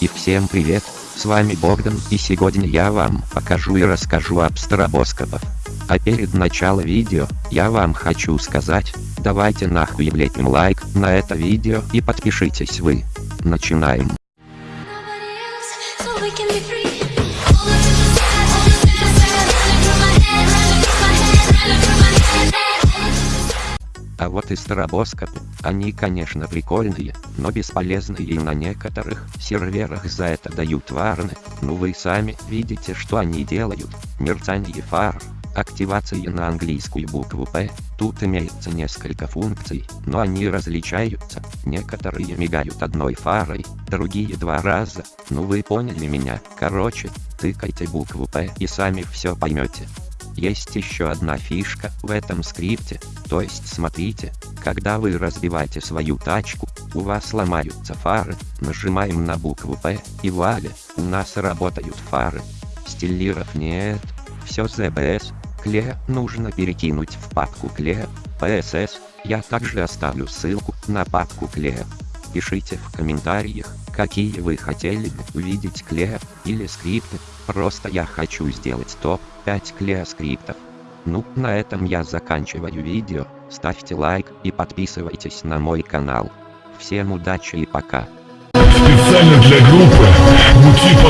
И всем привет, с вами Богдан, и сегодня я вам покажу и расскажу об стробоскопах. А перед началом видео, я вам хочу сказать, давайте нахуй влепим лайк на это видео и подпишитесь вы. Начинаем. Else, so. А вот и стробоскопы, они конечно прикольные, но бесполезные и на некоторых серверах за это дают варны, ну вы сами видите что они делают, мерцание фар, активация на английскую букву П, тут имеется несколько функций, но они различаются, некоторые мигают одной фарой, другие два раза, ну вы поняли меня, короче, тыкайте букву П и сами все поймете. Есть еще одна фишка в этом скрипте, то есть смотрите, когда вы разбиваете свою тачку, у вас ломаются фары, нажимаем на букву П, и вуаля, у нас работают фары. Стилиров нет, все ZBS, кле нужно перекинуть в папку кле, PSS, я также оставлю ссылку на папку кле. Пишите в комментариях, какие вы хотели бы увидеть клея или скрипты, просто я хочу сделать топ-5 клея скриптов. Ну, на этом я заканчиваю видео, ставьте лайк и подписывайтесь на мой канал. Всем удачи и пока. Специально для группы «Мути под музыку».